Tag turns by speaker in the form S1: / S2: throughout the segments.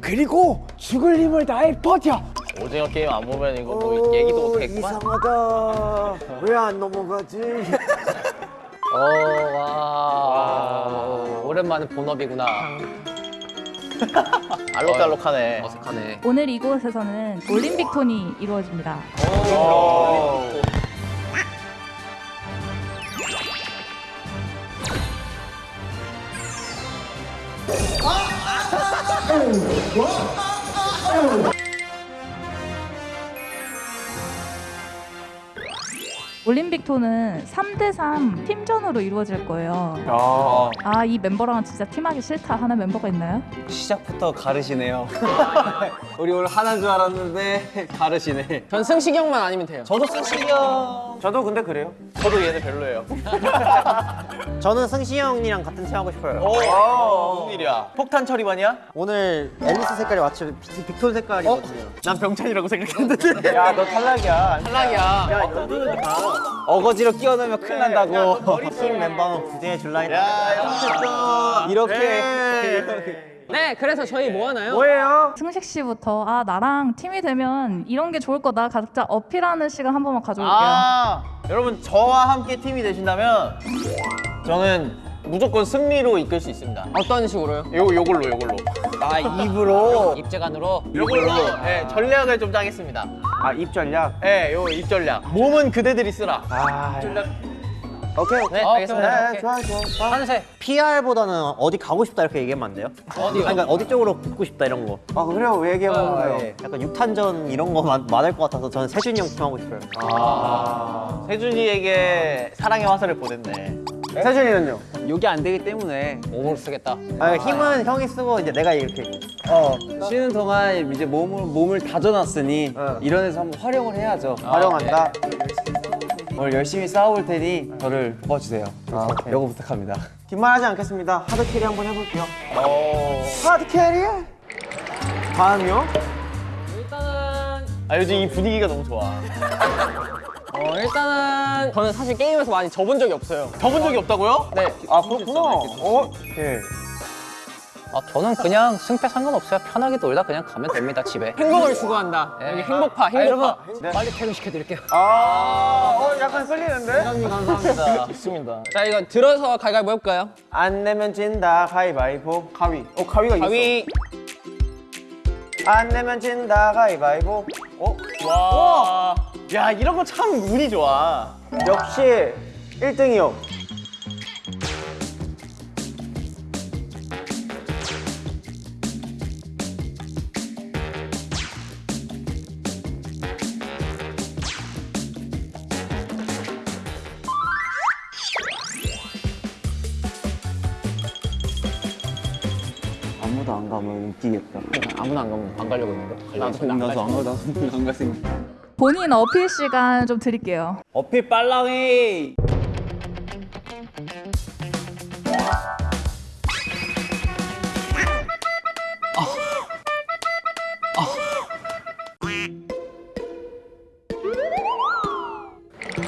S1: 그리고 죽을 힘을 다해 버텨.
S2: 오징어 게임 안 보면 이거 뭐 얘기도 못하겠구만.
S3: 이상하다. 왜 안 넘어가지?
S2: 어, 와. 오랜만에 본업이구나. 알록달록하네. 어색하네.
S4: 오늘 이곳에서는 올림픽 톤이 이루어집니다. 어, 어, 어, 올림픽 톤은 3대3 팀전으로 이루어질 거예요. 아, 이 멤버랑은 진짜 팀하기 싫다 하는 멤버가 있나요?
S1: 시작부터 가르시네요. 우리 오늘 하나인 줄 알았는데 가르시네.
S5: 전 승식이 형만 아니면 돼요.
S1: 저도 승식이요.
S3: 저도 근데 그래요.
S2: 저도 얘네 별로예요.
S3: 저는 승시 형이랑 같은 팀 하고 싶어요.
S2: 오, 무슨 일이야? 폭탄 처리반이야?
S3: 오늘 앨리스 색깔이 마치 빅- 빅톤 색깔이거든요.
S2: 난 병찬이라고 생각했는데.
S1: 야, 너 탈락이야.
S5: 탈락이야.
S3: 야, 연두는 다.
S1: 어거지로 끼어넣으면 큰일 난다고.
S3: 팀 멤버는 구제해 줄라 했다.
S1: 이렇게.
S5: 네, 그래서 저희 뭐 하나요?
S3: 뭐예요?
S4: 승식 씨부터 아 나랑 팀이 되면 이런 게 좋을 거다 각자 어필하는 시간 한 번만 가져올게요.
S2: 아, 여러분 저와 함께 팀이 되신다면 저는 무조건 승리로 이끌 수 있습니다.
S5: 어떤 식으로요?
S2: 요 요걸로 요걸로.
S1: 아, 입으로.
S5: 입재간으로.
S2: 요걸로 예, 전략을 좀 짜겠습니다.
S3: 아, 입 전략.
S2: 예, 요 입전략. 몸은 그대들이 쓰라.
S1: 아,
S3: 오케이.
S5: 네,
S2: 어,
S5: 알겠습니다.
S3: 네, 좋아요, 좋아요.
S5: 한세.
S3: PR보다는 어디 가고 싶다 이렇게 얘기하면 안 돼요?
S5: 어디요?
S3: 그러니까 어디 쪽으로 붙고 싶다 이런 거. 아 그래요? 왜 얘기해보는
S5: 어,
S3: 거예요?
S1: 예.
S3: 약간 육탄전 이런 거 많- 많을 것 같아서 저는 세준이 형 팀 하고 싶어요.
S2: 세준이에게 사랑의 화살을 보냈네.
S3: 세준이는요?
S1: 욕이 안 되기 때문에
S5: 몸으로 쓰겠다.
S3: 아, 힘은 형이 쓰고 이제 내가 이렇게.
S1: 어, 쉬는 동안 이제 몸을 몸을 다져놨으니
S3: 어.
S1: 이런 데서 한번 활용을 해야죠.
S3: 활용한다.
S1: 오늘 열심히 싸워볼 테니 저를 도와주세요.
S3: 아, 오케이.
S1: 요거 부탁합니다.
S3: 긴말하지 않겠습니다. hard carry 한번 해볼게요.
S2: 어.
S3: hard carry? 다음이요?
S5: 일단은
S2: 아 요즘 이 분위기가 너무 좋아.
S5: 어, 일단은 저는 사실 게임에서 많이 져본 적이 없어요.
S2: 져본 적이 없다고요?
S5: 네.
S3: 아 그렇구나. 어? 오케이.
S6: 아, 저는 그냥 승패 상관없어요. 편하게 놀다 그냥 가면 됩니다, 집에.
S5: 행복을 추구한다. 여기 행복파, 행복파.
S6: 빨리 퇴근시켜드릴게요.
S3: 아, 어, 약간 끌리는데?
S2: 감사합니다. 좋습니다.
S5: 자, 이거 들어서 갈갈보 해볼까요?
S3: 안 내면 진다 가위바위보. 가위. 어, 가위가 있어.
S5: 가위.
S3: 안 내면 진다 가위바위보. 어?
S2: 와. 야 이런 거 참 운이 좋아.
S3: 역시 1등이 요.
S1: 아무도 안 가면 웃기겠다.
S6: 아무나 안 가면 안 가려고 했는데.
S5: 나도 안
S1: 나도 안
S5: 가지.
S1: 가, 나도 안 갔으니까.
S4: 본인 어필 시간 좀 드릴게요.
S1: 어필 빨랑해.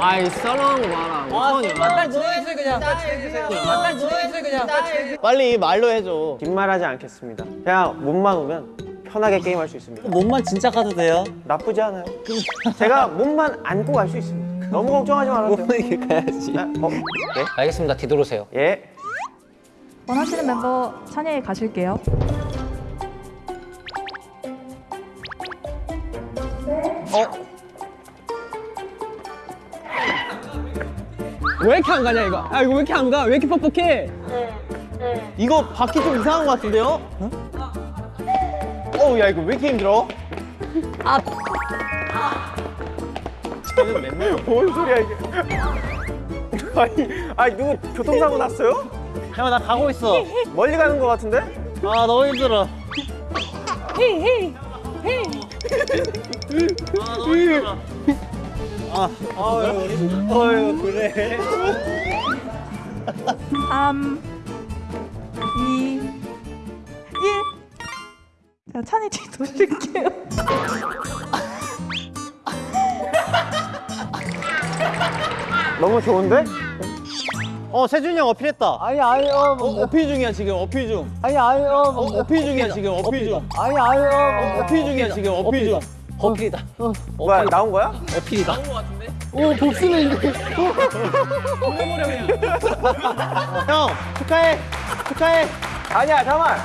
S5: 아이, 썰렁한 거 봐라. 어떡하냐. 빨리 진행해주세요, 그냥. 빨리 진행해주세요. 빨리 진행해주세요, 그냥.
S2: 빨리 말로 해줘.
S3: 긴말하지 않겠습니다. 그냥 몸만 오면 편하게 게임할 수 있습니다.
S1: 몸만 진짜 가도 돼요?
S3: 나쁘지 않아요. 제가 몸만 안고 갈 수 있습니다. 너무 걱정하지 말아도 돼요.
S1: 몸만 이렇게 가야지.
S3: 네? 어? 네?
S6: 알겠습니다. 뒤돌으세요.
S3: 예.
S4: 원하시는 멤버 찬야에 가실게요.
S5: 왜 이렇게 안 가냐, 이거? 아, 이거 왜 이렇게 안 가? 왜 이렇게 뻑뻑해?
S2: 이거 바퀴 좀 이상한 것 같은데요? 어 우 야 이거 왜 이렇게 힘들어?
S3: 뭔 소리야 이게? 아니, 아니 누구 교통사고 났어요?
S1: 형, 나 가고 있어.
S3: 멀리 가는 것 같은데?
S1: 아, 너무 힘들어. 어휴, 그래.
S4: 3, 2, 1. 자, 찬이 뒤 돌릴게요.
S3: 너무 좋은데?
S2: 어 세준이 형 어필했다.
S1: 아니 아니 어,
S2: 어, 어필 중이야 지금 어필 중.
S1: 아니 아니 어,
S2: 어, 어필 중이야 지금 어필 중.
S1: 아니 아니 어,
S2: 어필 중이야 지금 어필 중.
S6: 어필이다.
S3: 뭐야 나온 거야?
S6: 어필이다.
S1: 오 복수는 이제
S2: 형 축하해 축하해.
S3: 아니야 잠만.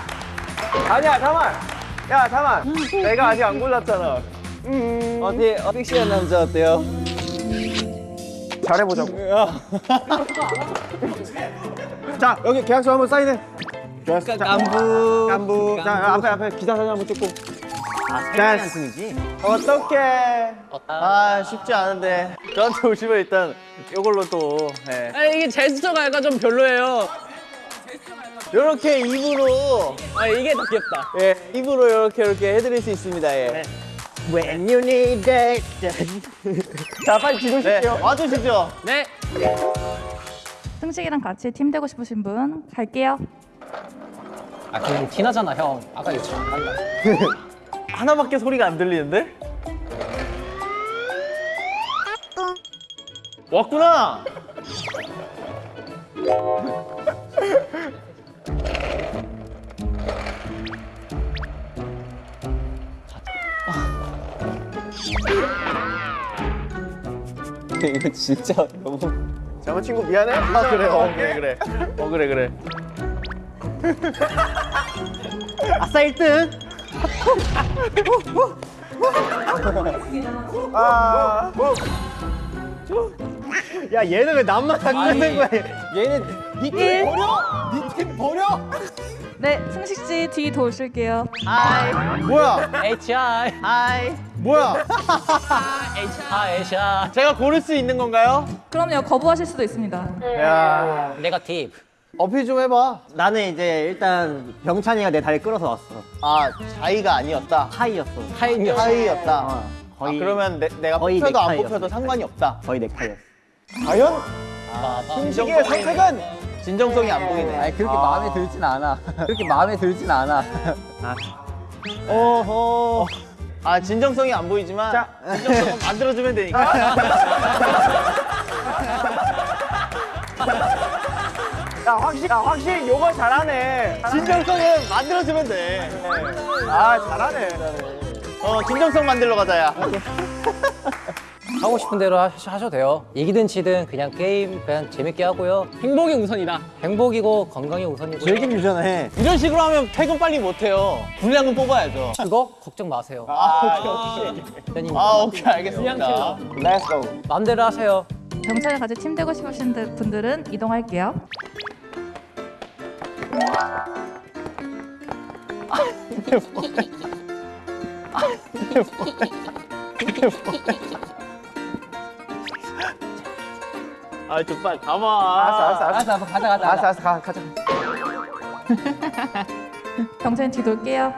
S3: 아니야 잠만. 야 잠만. 내가 아직 안 골랐잖아.
S1: 어디 어, 픽시한 남자 어때요?
S3: 잘해보자고. 자 여기 계약서 한번 사인해. 계약서 자,
S1: 깐부
S3: 깐부. 자 앞에 앞에 기사 사진 한번 찍고. 자 승이지. 어떡해.
S2: 아 쉽지 않은데 저한테 오시면 일단 이걸로 또 예.
S5: 아, 이게 제스처가 약간 좀 별로예요.
S2: 이렇게 입으로
S5: 아, 이게 더 귀엽다.
S2: 예 입으로 이렇게 이렇게 해드릴 수 있습니다 예.
S3: When you need it. 자 빨리
S2: 네
S3: 기도실게요.
S2: 와주시죠.
S5: 네.
S4: 승식이랑 같이 팀 되고 싶으신 분 갈게요.
S6: 아 그냥 티나잖아 형. 아까 이거 잘 한다.
S2: 하나밖에 소리가 안 들리는데? 왔구나.
S1: 이거 진짜 너무
S3: 잠깐 친구 미안해.
S2: 아 그래, 어 그래 그래, 어 그래 그래. 아싸 1등.
S3: 아.
S2: 야 얘는 왜 남만 다 끄는 거야?
S1: 얘는
S4: 일.
S1: 니팀 버려?
S4: 네, 승식 씨 뒤 도우실게요.
S2: 아이 뭐야?
S6: HI.
S2: 아이 뭐야?
S6: 아 에샤.
S2: 제가 고를 수 있는 건가요?
S4: 그럼요, 거부하실 수도 있습니다.
S2: 야
S6: 네가티브.
S2: 어필 좀 해봐.
S1: 나는 이제 일단 병찬이가 내 다리 끌어서 왔어.
S2: 아 자이가 아니었다.
S1: 하이였어.
S6: 타임이었어.
S2: 하이였다.
S1: 어,
S2: 아,
S1: 거의
S2: 그러면 내, 내가
S1: 거의
S2: 뽑혀도 안. 뽑혀도 상관이 없다.
S1: 거의 넥타이였어.
S3: 과연
S6: 아,
S3: 승식이의 선택은
S2: 진정성이 안 보이네.
S1: 아니 그렇게 마음에 들진 않아. 그렇게 마음에 들진 않아.
S2: 어허. 아 진정성이 안 보이지만
S3: 자.
S2: 진정성은 만들어주면 되니까.
S3: 야 확실히 야, 확실히 요거 잘하네.
S2: 진정성은 만들어주면 돼.
S3: 아 잘하네.
S2: 어 진정성 만들러 가자야.
S6: 하고 싶은 대로 하, 하셔도 돼요. 이기든 지든 그냥 게임 그냥 재밌게 하고요.
S5: 행복이 우선이다.
S6: 행복이고 건강이 우선이고.
S1: 즐긴 유전해.
S2: 이런 식으로 하면 퇴근 빨리 못 해요. 분량은 뽑아야죠.
S6: 그거 걱정 마세요.
S2: 아,
S6: 대표님
S2: 아 오케이 알겠습니다.
S3: Let's go.
S6: 마음대로 하세요.
S4: 경찰에 같이 팀 되고 싶으신 분들은 이동할게요.
S2: 아 좀 빨리 가봐.
S3: 알았어 알았어 알았어.
S1: 알았어, 가자, 가자.
S3: 알았어 알았어 가 가자.
S4: 경찰 뒤돌게요.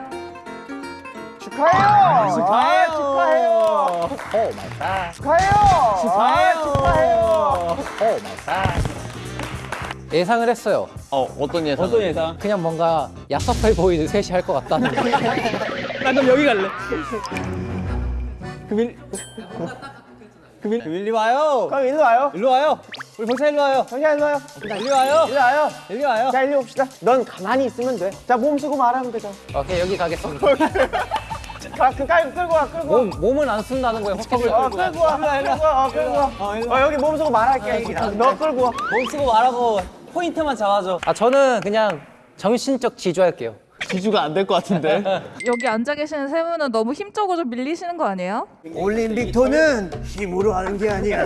S3: 축하해요.
S2: 축하해요.
S3: 아, 축하해요.
S6: oh my god.
S3: 축하해요. 아, 축하해요.
S6: oh my god. 예상을 했어요.
S2: 어 어떤 예상?
S1: 어떤 예상?
S6: 그냥 뭔가 야섭해 보이는 셋이 할 것 같다는 거.
S5: 나 그럼 여기 갈래.
S1: 금일. 금일. 금일리 와요.
S3: 그럼 일로 와요.
S1: 일로 와요. 우리 병찬 일로 와요.
S3: 정신 일로 와요.
S1: 일로 와요.
S3: 일로 와요.
S1: 일로 와요.
S3: 자 일로 옵시다. 넌 가만히 있으면 돼. 자 몸 쓰고 말하면 되잖아.
S6: 오케이 여기 가겠습니다.
S3: 가, 그 깔고 끌고 와 끌고 와.
S6: 몸 몸은 안 쓴다는 거예요. 확실히.
S3: 어 끌고 와. 끌고 와. 어 끌고 와.
S1: 어, 일로 와.
S3: 어 여기 몸 쓰고 말할게. 너 끌고 와.
S1: 몸 쓰고 말하고 포인트만 잡아줘.
S6: 아 저는 그냥 정신적 지주할게요.
S2: 지주가 안 될 것 같은데.
S4: 여기 앉아 계시는 세 분은 너무 힘적으로 좀 밀리시는 거 아니에요?
S7: 올림픽 토는 힘으로 하는 게 아니야.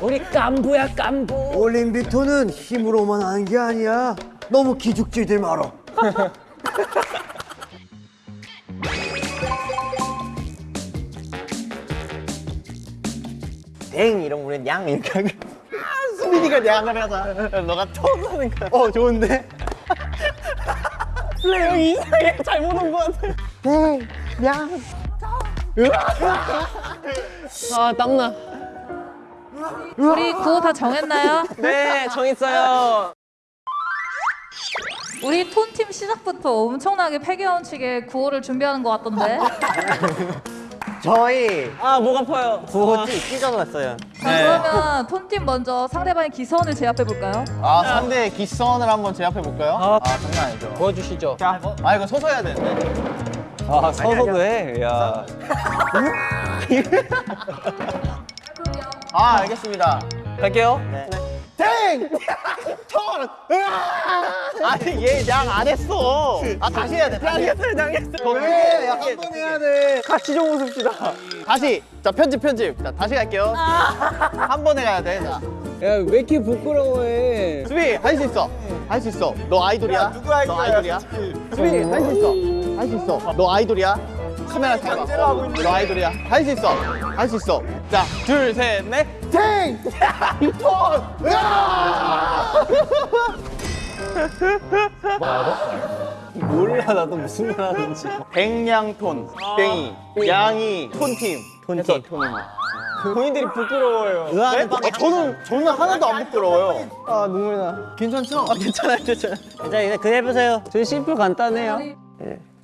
S6: 우리 깐부야 깐부.
S7: 올림픽 토는 힘으로만 하는 게 아니야. 너무 기죽지들 말어.
S3: 댕 이런 우리는 양 이렇게 하고.
S2: 수민이가 양을 하자. 너가 처음 하는 거야. 어 좋은데?
S5: 플레이 이상해. 잘못 온 것 같아. 아, 땀나.
S4: 우리 구호 다 정했나요?
S5: 네, 정했어요.
S4: 우리 톤팀 시작부터 엄청나게 패겨운치게 구호를 준비하는 것 같던데.
S3: 저희
S5: 아, 목 아파요.
S3: 구호 찢어졌어요.
S4: 자, 그러면 톤팀 먼저 상대방의 기선을 제압해 볼까요?
S2: 아 상대의 기선을 한번 제압해 볼까요? 아, 장난 아니죠.
S6: 보여주시죠.
S2: 자, 아 이거 서서 해야 되는데.
S1: 아 서서도 해. 야.
S2: 아 알겠습니다.
S5: 갈게요.
S2: 땡! 턴! 으 아! 아니 얘 양 안 했어. 아 다시 해야 돼. 다시 당했어, 당했어. 왜? 한번 해야 돼. 같이 좀 웃읍시다. 다시. 자 편집 편집. 자 다시 갈게요. 한 번에 가야 돼. 자.
S1: 야 왜 이렇게 부끄러워해?
S2: 수비 할 수 있어. 할 수 있어. 너 아이돌이야. 누구 아이돌이야? 너 아이돌이야. 수비 할 수 있어. 할 수 있어. 너 아이돌이야. 카메라 잘 봐. 너 아이돌이야. 할 수 있어. 할 수 있어. 자, 둘, 셋, 넷. 탱! 턴! 으아!
S1: 몰라 나도 무슨 말 하는지.
S2: 백냥톤, 땡이, 양이, 톤팀. 톤팀. 본인들이 부끄러워요. 네? 아, 저는 저는 하나도 안 부끄러워요. 아 눈물 나. 괜찮죠? 아 괜찮아요, 괜찮아요.
S3: 자 이제 그냥 해보세요.
S1: 저희 심플 간단해요.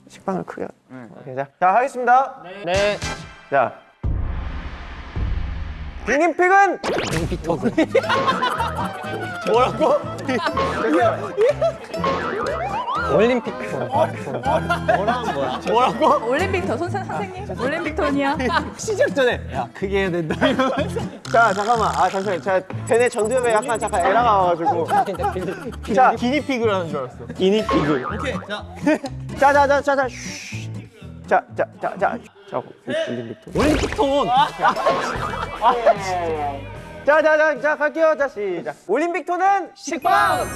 S3: 식빵을 크게. 오케이, 자, 자 하겠습니다.
S5: 네.
S3: 자. 빅님픽은
S2: 뭐라고?
S6: 올림픽
S2: 뭐라고?
S4: 올림픽톤 손 선생님. 올림픽 톤이야.
S1: 시작 전에 야 크게 해야 된다.
S3: 자 잠깐만 아 잠시만 제가 걔네 전두엽에 약간 잠깐 에러가 와가지고 자
S2: 기니피그를 하는 줄 알았어.
S3: 기니피그
S2: 오케이, 자.
S3: 자자자자 자 자자자자 자 올림픽
S1: 올림픽 톤.
S3: 자자자 자 갈게요 자 시작 올림픽 톤은 식빵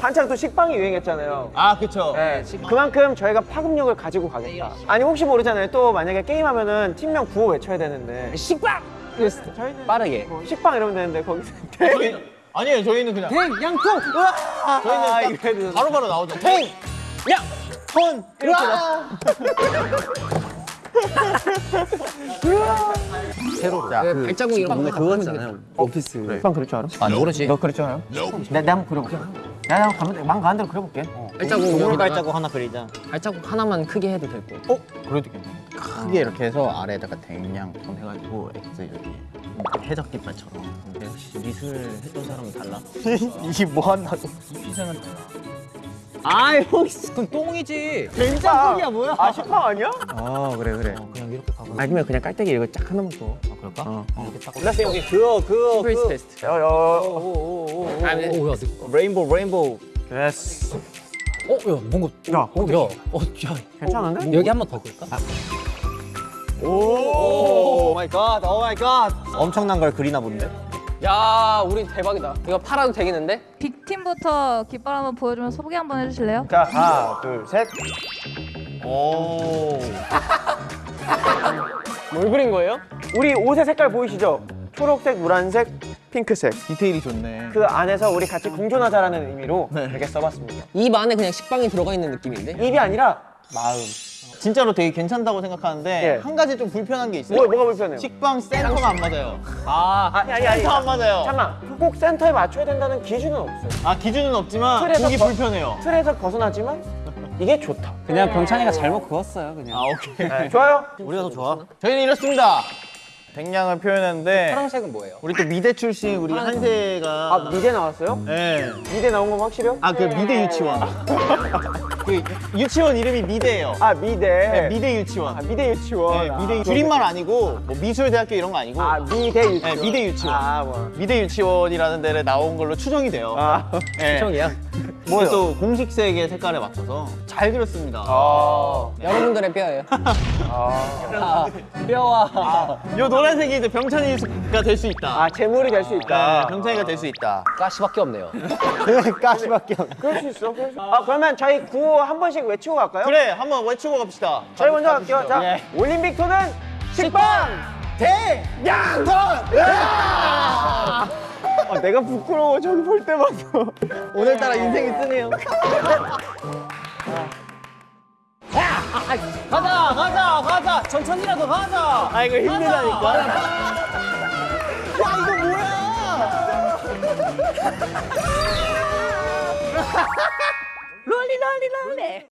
S3: 한창 또 식빵이 유행했잖아요
S2: 아, 그쵸.
S3: 네, 그만큼 저희가 파급력을 가지고 가겠다 아니 혹시 모르잖아요 또 만약에 게임하면은 팀명 구호 외쳐야 되는데 식빵 이랬을 때 저희는
S6: 빠르게.
S3: 뭐 식빵 이러면 되는데 거기서
S2: 저희는, 아니에요, 저희는 그냥.
S3: 양통 으아
S2: 저희는
S3: 아.
S2: 바로 바로 나오죠. 팽! 야! 톤! 이렇게 나.
S6: 새로.
S2: 자,
S6: 그 발자국 이런 거
S1: 그거잖아요. 오피스.
S3: 식빵 그럴 줄 알아?
S6: 아 모르지.
S3: 너 그럴 줄 알아? 내, 내가 한번 그려볼게 내가 한번 가면 망 가는 대로 그려볼게
S5: 발자국
S3: 동물
S5: 여기다가
S3: 발자국 하나 그리자
S5: 발자국 하나만 크게 해도 될 거.
S2: 어? 그래도 괜찮아. 크게 이렇게 해서 아래에다가 톤 해가지고 X 이렇게 해적 깃발처럼. 근데 역시 미술 했던 사람은 달라. 이게 뭐 한다고? 희생은 달라.
S1: 아 형.
S6: 그건 똥이지.
S3: 식빵이야 뭐야? 아 식빵 아니야?
S2: 어 그래 그래.
S6: 그냥 이렇게 가고.
S3: 아니면 그냥 깔때기 이거 쫙 하나만 줘
S2: 아 그럴까? 어.
S3: 몰랐어 여기 그거 그거
S5: 스페이스 테스트.
S3: 여여
S5: 아, 네.
S6: 오야.
S2: 레인보우 레인보우.
S3: 됐어
S6: 어, 야, 뭔가.
S3: 야,
S6: 어, 야, 어, 야.
S3: 괜찮은데?
S6: 여기 한 번 더 그릴까?
S3: oh my god, oh my god. 엄청난 걸 그리나 본데?
S5: 야, 우리 대박이다. 이거 팔아도 되겠는데?
S4: 빅팀부터 깃발 한번 보여주면 소개 한번 해주실래요?
S3: 자, 하나, 둘, 셋.
S2: 오.
S5: 뭘 그린 거예요?
S3: 우리 옷의 색깔 보이시죠? 초록색, 노란색, 핑크색.
S2: 디테일이 좋네.
S3: 그 안에서 우리 같이 공존하자라는 의미로 이렇게 써봤습니다.
S5: 입 안에 그냥 식빵이 들어가 있는 느낌인데?
S3: 입이 아니라 마음.
S2: 진짜로 되게 괜찮다고 생각하는데
S3: 예.
S2: 한 가지 좀 불편한 게 있어요.
S3: 뭐, 뭐가 불편해요?
S2: 식빵 센터가 안 맞아요.
S5: 아,
S3: 아니, 아니, 아니.
S2: 센터 안 맞아요.
S3: 잠깐만, 꼭 센터에 맞춰야 된다는 기준은 없어요.
S2: 아 기준은 없지만 보기
S3: 거-
S2: 불편해요.
S3: 틀에서 벗어나지만 이게 좋다.
S1: 그냥 병찬이가 잘못 그었어요 그냥.
S2: 아 오케이.
S3: 네, 좋아요?
S1: 우리가 더 좋아.
S2: 저희는 이렇습니다. 백냥을 표현했는데
S6: 파란색은 뭐예요?
S2: 우리 또 미대 출신 우리 한세가
S3: 아, 미대 나왔어요?
S2: 네.
S3: 미대 나온 건 확실해요?
S2: 아 그 미대 유치원. 그 유치원 이름이 미대예요.
S3: 아, 미대.
S2: 네, 미대 유치원.
S3: 아, 미대 유치원.
S2: 네,
S3: 아,
S2: 미대 줄임말 아니고 뭐 미술대학교 이런 거 아니고
S3: 아, 미대 유치원.
S2: 네, 미대 유치원.
S3: 아, 뭐.
S2: 미대 유치원이라는 데를 나온 걸로 추정이 돼요.
S3: 아,
S2: 네.
S6: 형이야.
S2: 뭐요? 또 공식색의 색깔에 맞춰서 잘 그렸습니다.
S3: 아.
S5: 여러분들의 뼈예요.
S6: 뼈와
S2: 요 노란색이 이제 병찬이가 될 수 있다.
S3: 아, 재물이 될수
S2: 네,
S3: 있다.
S2: 병찬이가 될 수 있다.
S6: 가시밖에 없네요.
S3: 가시밖에 없 그럴 수 있어. 그럴 수... 아, 그러면 저희 구호 한 번씩 외치고 갈까요?
S2: 그래, 한번 외치고 갑시다.
S3: 저희 먼저 갈게요. 자,
S2: 예.
S3: 올림픽 토는 식빵! 대양ton! 아, 내가 부끄러워. 저기 볼 때마다.
S2: 오늘따라 인생이 쓰네요.
S6: 가자, 가자, 가자. 천천히라도 가자.
S3: 아, 이거 힘들다니까.
S2: 야, 이거 뭐야?
S4: 롤리 롤리 롤리.